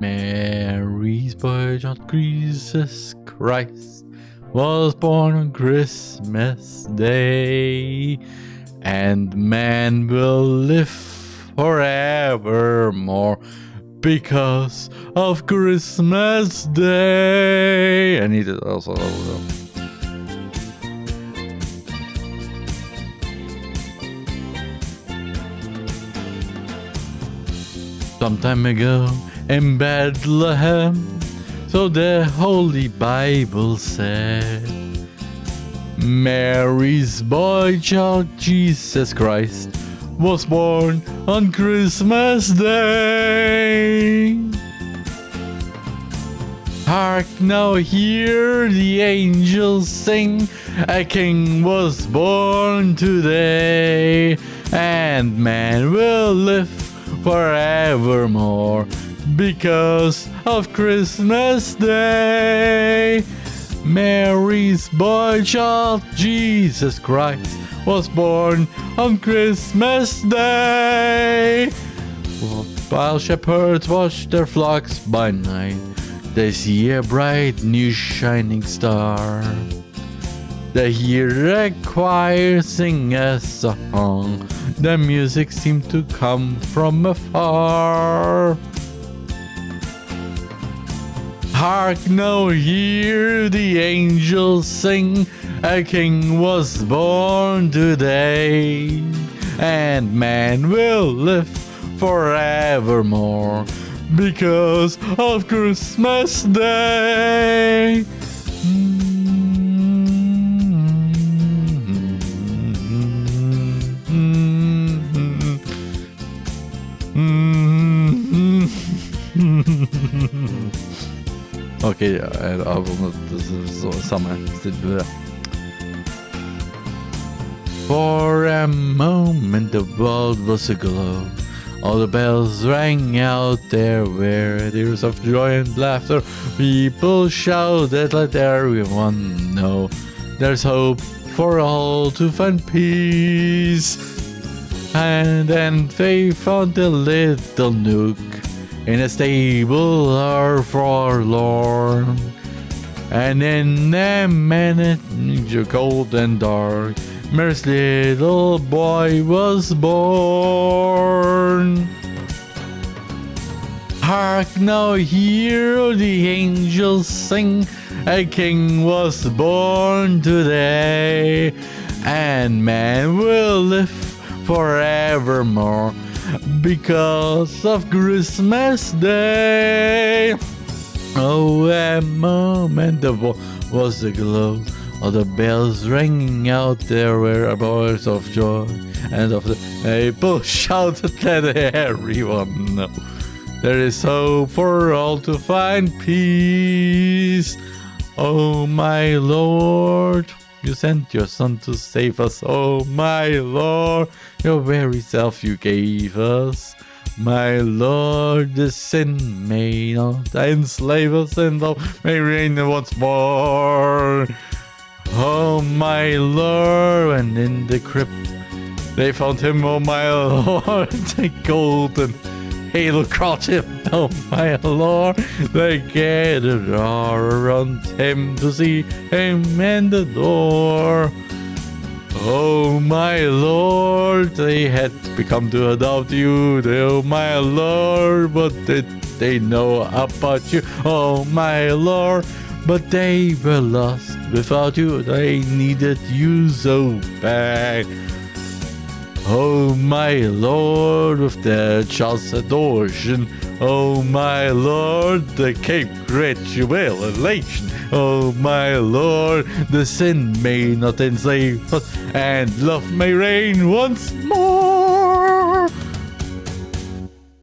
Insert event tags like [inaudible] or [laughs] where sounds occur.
Mary's boy, John Jesus Christ, was born on Christmas Day, and man will live forevermore because of Christmas Day. I need it also. Some time ago in Bethlehem, so the Holy Bible said. Mary's boy child Jesus Christ was born on Christmas Day. Hark now, hear the angels sing, a king was born today, and man will live forevermore because of Christmas Day. Mary's boy child, Jesus Christ, was born on Christmas Day. While shepherds watch their flocks by night, they see a bright new shining star. They hear a choir sing a song. The music seemed to come from afar. Hark now, hear the angels sing. A king was born today, and man will live forevermore because of Christmas Day. Hmm. Eh, Samma. For a moment the world was aglow. All the bells rang out there were tears of joy and laughter. People shouted, let everyone know there's hope for all to find peace. And then they found a little nook in a stable are forlorn. And in a minute, cold and dark, Mary's little boy was born. Hark now, hear the angels sing, a king was born today, and man will live forevermore because of Christmas Day. Oh, a moment of was the glow of the bells ringing out there were a voice of joy and of the people shouted let everyone know there is hope for all to find peace. Oh my Lord, you sent your son to save us. Oh my Lord, your very self you gave us. My Lord, the sin may not enslave us and love may reign once more. Oh my Lord, and in the crypt they found him, oh my [laughs] Lord, the golden halo oh my Lord. They gathered around him to see him and the door. Oh my Lord, they had become to adopt you, oh my Lord, what did they know about you? Oh my Lord, but they were lost without you, they needed you so bad. Oh my Lord, with the child's adoration. Oh my Lord, the Cape Great Jubilation. Oh my Lord, the sin may not enslave us, and love may reign once more.